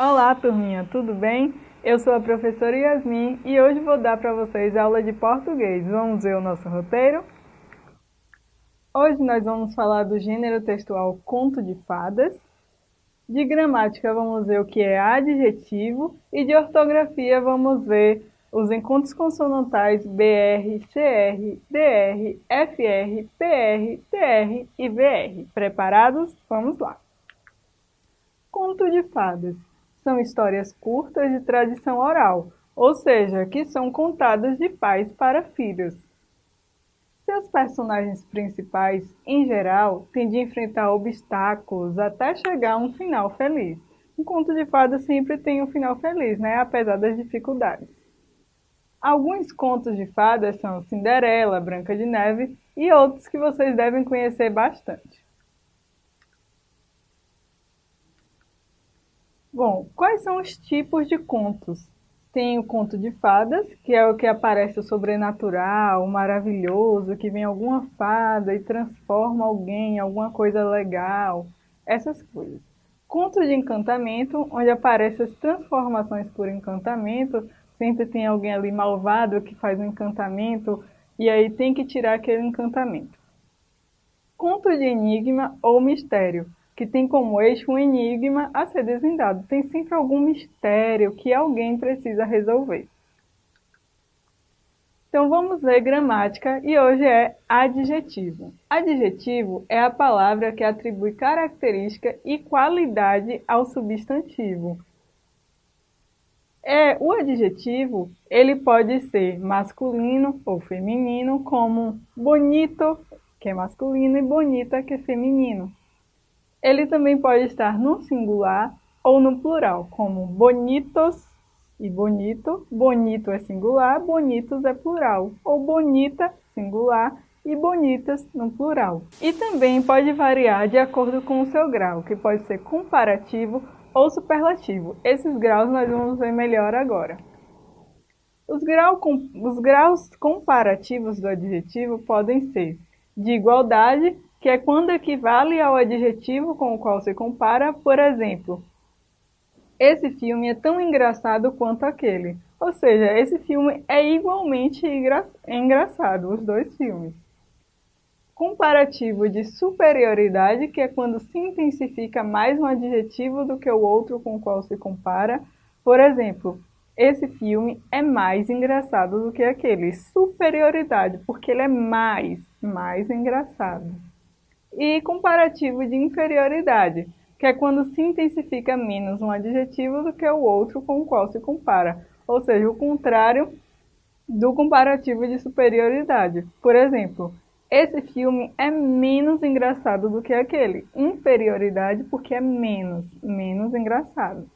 Olá, turminha, tudo bem? Eu sou a professora Yasmin e hoje vou dar para vocês aula de português. Vamos ver o nosso roteiro? Hoje nós vamos falar do gênero textual conto de fadas. De gramática vamos ver o que é adjetivo e de ortografia vamos ver os encontros consonantais BR, CR, DR, FR, PR, TR e VR. Preparados? Vamos lá! Conto de fadas são histórias curtas de tradição oral, ou seja, que são contadas de pais para filhos. Seus personagens principais, em geral, têm de enfrentar obstáculos até chegar a um final feliz. Um conto de fadas sempre tem um final feliz, né? apesar das dificuldades. Alguns contos de fadas são Cinderela, Branca de Neve e outros que vocês devem conhecer bastante. Bom, quais são os tipos de contos? Tem o conto de fadas, que é o que aparece o sobrenatural, o maravilhoso, que vem alguma fada e transforma alguém em alguma coisa legal, essas coisas. Conto de encantamento, onde aparecem as transformações por encantamento, sempre tem alguém ali malvado que faz um encantamento e aí tem que tirar aquele encantamento. Conto de enigma ou mistério, que tem como eixo um enigma a ser desvendado. Tem sempre algum mistério que alguém precisa resolver. Então vamos ver gramática e hoje é adjetivo. Adjetivo é a palavra que atribui característica e qualidade ao substantivo. É, o adjetivo ele pode ser masculino ou feminino, como bonito, que é masculino, e bonita, que é feminino. Ele também pode estar no singular ou no plural, como bonitos e bonito. Bonito é singular, bonitos é plural. Ou bonita, singular, e bonitas no plural. E também pode variar de acordo com o seu grau, que pode ser comparativo ou superlativo. Esses graus nós vamos ver melhor agora. Os, grau, os graus comparativos do adjetivo podem ser de igualdade, que é quando equivale ao adjetivo com o qual se compara, por exemplo, esse filme é tão engraçado quanto aquele. Ou seja, esse filme é igualmente engra engraçado, os dois filmes. Comparativo de superioridade, que é quando se intensifica mais um adjetivo do que o outro com o qual se compara. Por exemplo, esse filme é mais engraçado do que aquele. Superioridade, porque ele é mais, mais engraçado e comparativo de inferioridade, que é quando se intensifica menos um adjetivo do que o outro com o qual se compara, ou seja, o contrário do comparativo de superioridade. Por exemplo, esse filme é menos engraçado do que aquele. Inferioridade porque é menos, menos engraçado.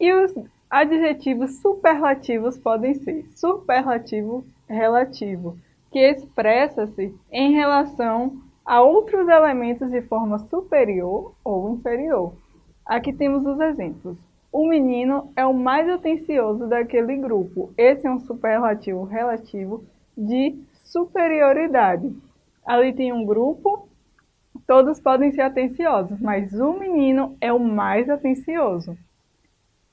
E os adjetivos superlativos podem ser superlativo relativo, que expressa-se em relação a outros elementos de forma superior ou inferior. Aqui temos os exemplos. O menino é o mais atencioso daquele grupo. Esse é um superlativo relativo de superioridade. Ali tem um grupo, todos podem ser atenciosos, mas o menino é o mais atencioso.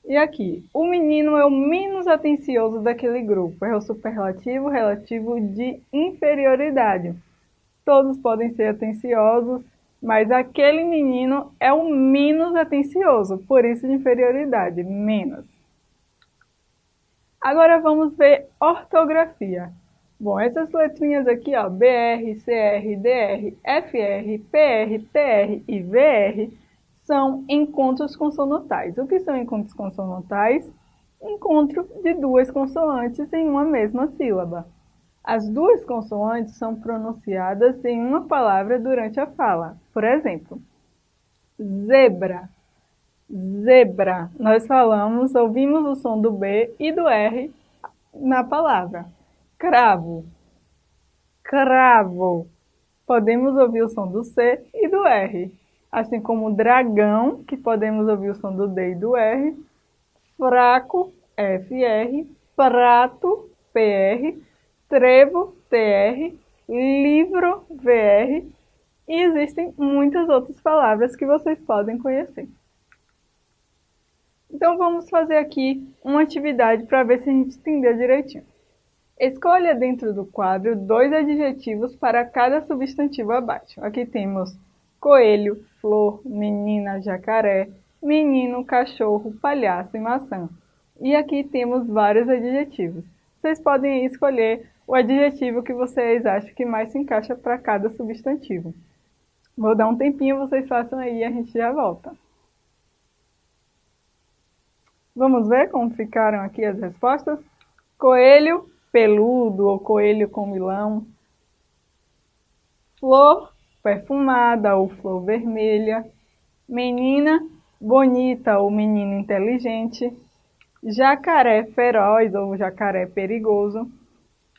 E aqui, o menino é o menos atencioso daquele grupo, é o superlativo relativo de inferioridade. Todos podem ser atenciosos, mas aquele menino é o menos atencioso, por isso de inferioridade, menos. Agora vamos ver ortografia. Bom, essas letrinhas aqui, ó, BR, CR, DR, FR, PR, TR e VR, são encontros consonantais. O que são encontros consonantais? Encontro de duas consoantes em uma mesma sílaba. As duas consoantes são pronunciadas em uma palavra durante a fala. Por exemplo, zebra. Zebra. Nós falamos, ouvimos o som do B e do R na palavra. Cravo. Cravo. Podemos ouvir o som do C e do R assim como dragão, que podemos ouvir o som do D e do R, fraco, FR, prato, PR, trevo, TR, livro, VR, e existem muitas outras palavras que vocês podem conhecer. Então vamos fazer aqui uma atividade para ver se a gente entendeu direitinho. Escolha dentro do quadro dois adjetivos para cada substantivo abaixo. Aqui temos coelho, flor, menina, jacaré, menino, cachorro, palhaço e maçã. E aqui temos vários adjetivos. Vocês podem escolher o adjetivo que vocês acham que mais se encaixa para cada substantivo. Vou dar um tempinho, vocês façam aí e a gente já volta. Vamos ver como ficaram aqui as respostas? Coelho peludo ou coelho com milão. Flor perfumada ou flor vermelha. Menina bonita ou menino inteligente. Jacaré feroz ou jacaré perigoso.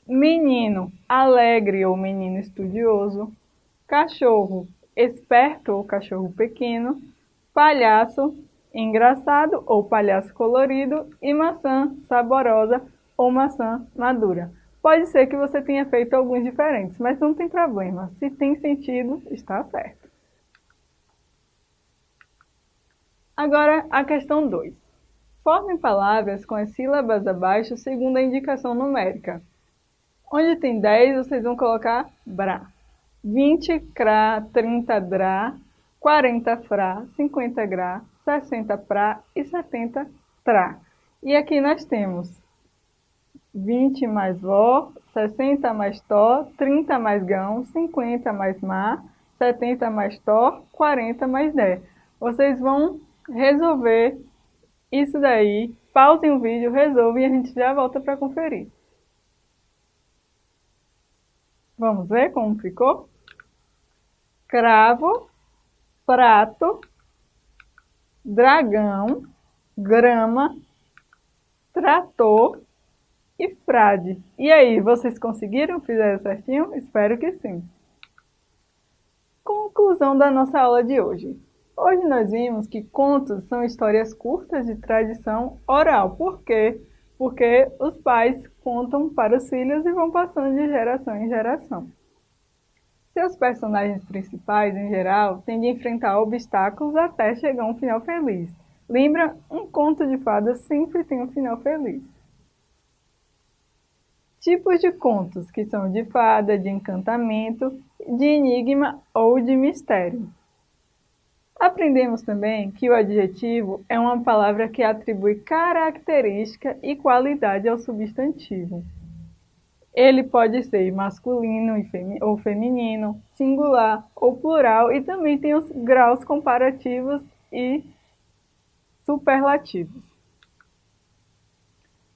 Menino alegre ou menino estudioso. Cachorro esperto ou cachorro pequeno. Palhaço engraçado ou palhaço colorido e maçã saborosa ou maçã madura. Pode ser que você tenha feito alguns diferentes, mas não tem problema. Se tem sentido, está certo. Agora, a questão 2. Forme palavras com as sílabas abaixo segundo a indicação numérica. Onde tem 10, vocês vão colocar bra. 20 cra, 30 dra, 40 fra, 50 gra, 60 pra e 70 tra. E aqui nós temos 20 mais vó, 60 mais tó, 30 mais gão, 50 mais má, 70 mais tó, 40 mais dé. Vocês vão resolver isso daí, pausem o vídeo, resolvem e a gente já volta para conferir. Vamos ver como ficou? Cravo, prato, dragão, grama, trator e frade. E aí, vocês conseguiram? Fizeram certinho? Espero que sim. Conclusão da nossa aula de hoje. Hoje nós vimos que contos são histórias curtas de tradição oral. Por quê? Porque os pais contam para os filhos e vão passando de geração em geração. Seus personagens principais, em geral, tendem a enfrentar obstáculos até chegar a um final feliz. Lembra, um conto de fadas sempre tem um final feliz. Tipos de contos, que são de fada, de encantamento, de enigma ou de mistério. Aprendemos também que o adjetivo é uma palavra que atribui característica e qualidade ao substantivo. Ele pode ser masculino ou feminino, singular ou plural e também tem os graus comparativos e superlativos.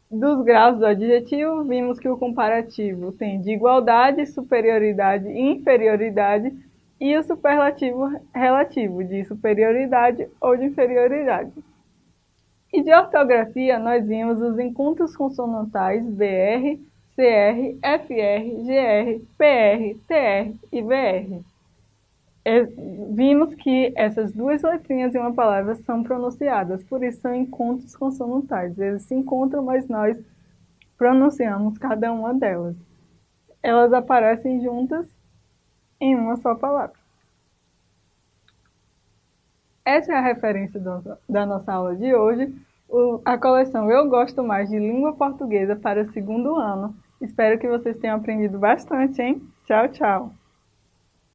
Dos graus do adjetivo, vimos que o comparativo tem de igualdade, superioridade e inferioridade e o superlativo relativo, de superioridade ou de inferioridade. E de ortografia, nós vimos os encontros consonantais BR, CR, FR, GR, PR, TR e VR. É, vimos que essas duas letrinhas em uma palavra são pronunciadas, por isso são encontros consonantais. Eles se encontram, mas nós pronunciamos cada uma delas. Elas aparecem juntas em uma só palavra. Essa é a referência do, da nossa aula de hoje, o, a coleção Eu Gosto Mais de Língua Portuguesa para o segundo ano, Espero que vocês tenham aprendido bastante, hein? Tchau, tchau!